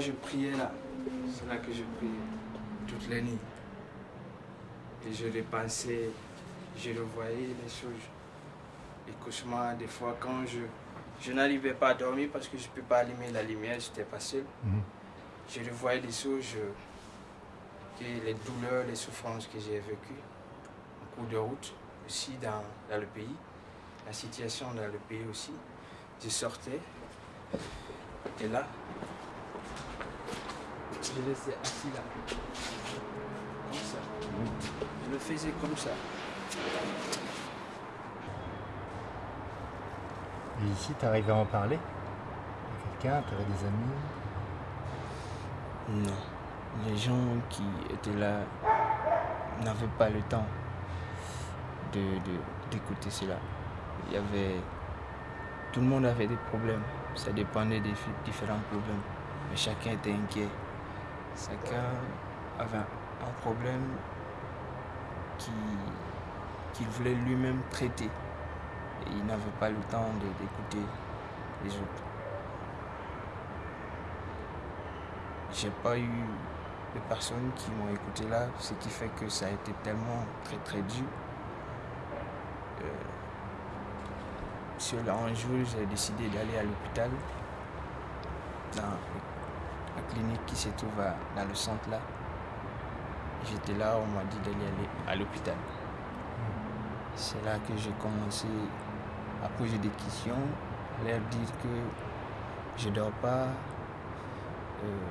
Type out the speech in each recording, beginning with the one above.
je priais là, c'est là que je priais toutes les nuits. Et je les pensais, je revoyais les choses. Les cauchemars, des fois quand je, je n'arrivais pas à dormir parce que je ne peux pas allumer la lumière, je n'étais pas seul. Mhm. Je revoyais des choses, je- et les douleurs, les souffrances que j'ai vécues en cours de route, aussi dans, dans le pays, la situation dans le pays aussi. Je sortais, et là, je restais assis là, comme ça. Je le faisais comme ça. Et ici, tu arrives à en parler à quelqu'un Tu avais des amis? Non. Les gens qui étaient là n'avaient pas le temps de, de- d'écouter cela. Il y avait... Tout le monde avait des problèmes. Ça dépendait des différents problèmes. Mais chacun était inquiet. Chacun avait un problème qui- qu'il voulait lui-même traiter. Et il n'avait pas le temps d'écouter les autres. J'ai pas eu de personnes qui m'ont écouté là, ce qui fait que ça a été tellement très très dur. Euh, sur un jour, j'ai décidé d'aller à l'hôpital, la clinique qui se trouve dans le centre là. J'étais là, on m'a dit d'aller aller à l'hôpital. C'est là que j'ai commencé à poser des questions, à leur dire que je ne dors pas. euh,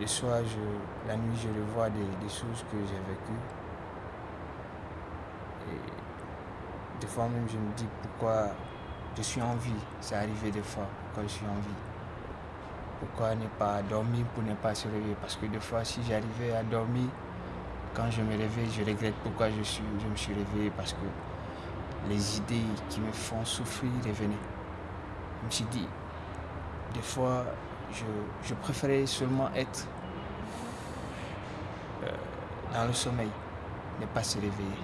le soir, je, la nuit, je revois des, des choses que j'ai vécues. Et des fois même, je me dis pourquoi je suis en vie. C'est arrivé des fois, pourquoi je suis en vie. Pourquoi ne pas dormir pour ne pas se réveiller? Parce que des fois, si j'arrivais à dormir, quand je me réveille, je regrette pourquoi je, suis, je me suis réveillé. Parce que les idées qui me font souffrir revenaient. Je me suis dit, des fois, je, je préférais seulement être euh, dans le sommeil, ne pas se réveiller.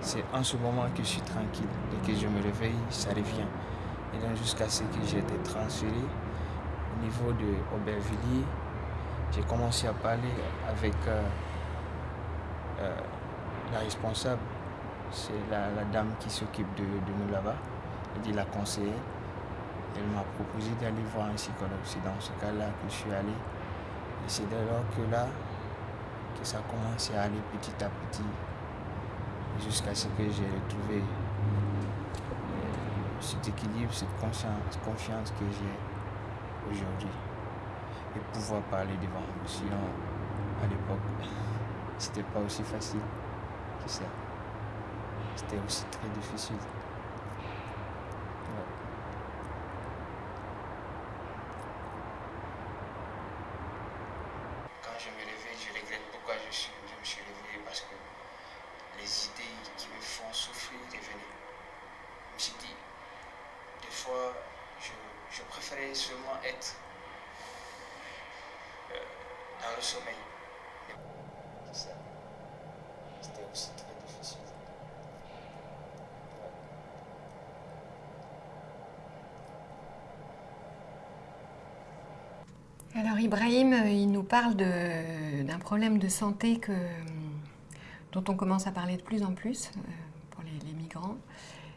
C'est en ce moment que je suis tranquille. Dès que je me réveille, ça revient. Et donc jusqu'à ce que j'ai été transféré au niveau de Aubervilliers, j'ai commencé à parler avec euh, euh, la responsable. C'est la, dame qui s'occupe de, nous là-bas. Elle dit la conseillère. Elle m'a proposé d'aller voir un psychologue. C'est dans ce cas-là que je suis allé. Et c'est dès lors que là, que ça a commencé à aller petit à petit, jusqu'à ce que j'ai retrouvé euh, cet équilibre, cette confiance que j'ai aujourd'hui. Et pouvoir parler devant vous. Sinon, à l'époque, c'était pas aussi facile que ça. C'était aussi très difficile. Ouais. Quand je me réveille, je regrette pourquoi je, suis, je me suis réveillé parce que les idées qui me font souffrir revenaient. Je me suis dit, des fois, je, je préférais seulement Alors Ibrahim, euh, il nous parle d'un problème de santé dont on commence à parler de plus en plus euh, pour les migrants.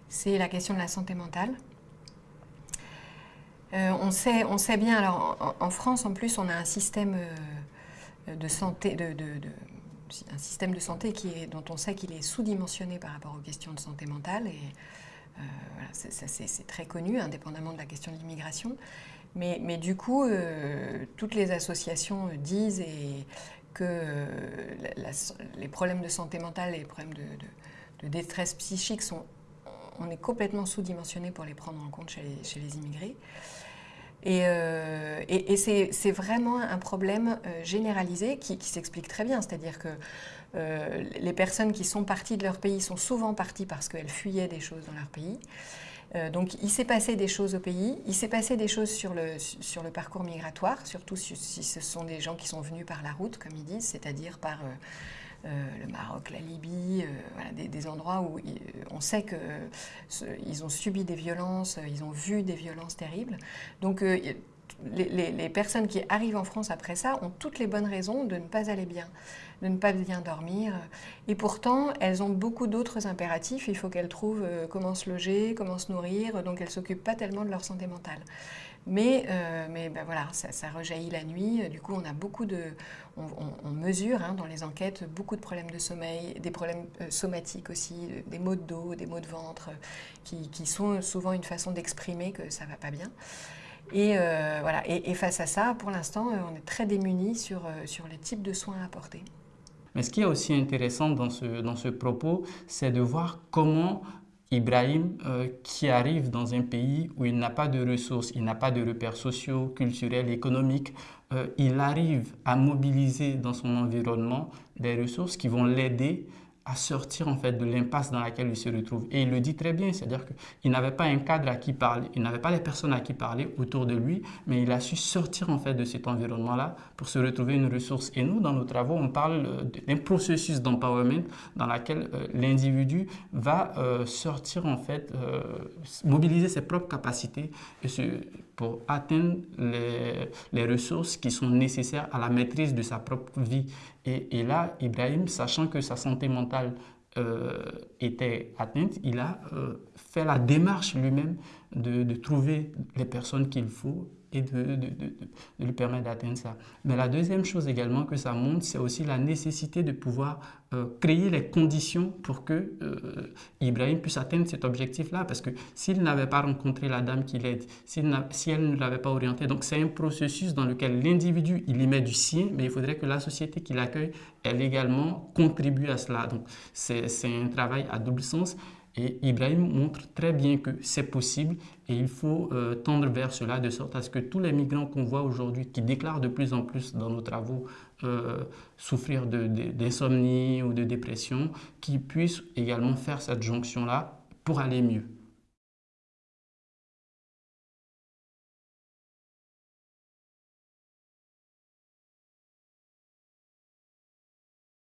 C'est la question de la santé mentale. Euh, on, sait, on sait bien, alors en, France en plus, on a un système euh, de santé, un système de santé qui est, dont on sait qu'il est sous-dimensionné par rapport aux questions de santé mentale. Et euh, c'est- très connu, indépendamment de la question de l'immigration. Mais, du coup, toutes les associations disent que les problèmes de santé mentale et les problèmes de détresse psychique sont, on est complètement sous-dimensionné pour les prendre en compte chez les, immigrés. Et, euh, c'est vraiment un problème euh, généralisé qui, s'explique très bien. C'est-à-dire que euh, les personnes qui sont parties de leur pays sont souvent parties parce qu'elles fuyaient des choses dans leur pays. Donc il s'est passé des choses au pays, il s'est passé des choses sur le, parcours migratoire, surtout si, ce sont des gens qui sont venus par la route, comme ils disent, c'est-à-dire par le Maroc, la Libye, euh, des, endroits où il- on sait qu'ils ont subi des violences, euh, ils ont vu des violences terribles. Donc les, personnes qui arrivent en France après ça ont toutes les bonnes raisons de ne pas aller bien, de ne pas bien dormir. Et pourtant, elles ont beaucoup d'autres impératifs. Il faut qu'elles trouvent euh, comment se loger, comment se nourrir. Donc, elles ne s'occupent pas tellement de leur santé mentale. Mais, euh, mais ben voilà, ça, rejaillit la nuit. Du coup, on a beaucoup de, on, mesure hein, dans les enquêtes beaucoup de problèmes de sommeil, des problèmes euh, somatiques aussi, des maux de dos, des maux de ventre, qui, qui sont souvent une façon d'exprimer que ça va pas bien. Et, euh, voilà. Et, face à ça, pour l'instant, euh, on est très démunis sur, euh, sur les types de soins à apporter. Mais ce qui est aussi intéressant dans ce, dans ce propos, c'est de voir comment Ibrahim, qui arrive dans un pays où il n'a pas de ressources, il n'a pas de repères sociaux, culturels, économiques, il arrive à mobiliser dans son environnement des ressources qui vont l'aider à sortir en fait de l'impasse dans laquelle il se retrouve. Et il le dit très bien, c'est-à-dire qu'il n'avait pas un cadre à qui parler, il n'avait pas les personnes à qui parler autour de lui, mais il a su sortir en fait de cet environnement-là pour se retrouver une ressource. Et nous, dans nos travaux, on parle euh, d'un processus d'empowerment dans lequel euh, l'individu va euh, sortir en fait, mobiliser ses propres capacités pour atteindre les, les, ressources qui sont nécessaires à la maîtrise de sa propre vie. Et, et là, Ibrahim, sachant que sa santé mentale euh, était atteinte, il a euh, fait la démarche lui-même de, de, trouver les personnes qu'il faut et de, lui permettre d'atteindre ça. Mais la deuxième chose également que ça montre, c'est aussi la nécessité de pouvoir euh, créer les conditions pour que euh, Ibrahim puisse atteindre cet objectif-là. Parce que s'il n'avait pas rencontré la dame qui l'aide, si elle ne l'avait pas orienté, donc c'est un processus dans lequel l'individu, il y met du sien, mais il faudrait que la société qui l'accueille, elle également contribue à cela. Donc c'est un travail à double sens. Et Ibrahim montre très bien que c'est possible et il faut euh, tendre vers cela de sorte à ce que tous les migrants qu'on voit aujourd'hui, qui déclarent de plus en plus dans nos travaux euh, souffrir d'insomnie ou de dépression, qui puissent également faire cette jonction-là pour aller mieux.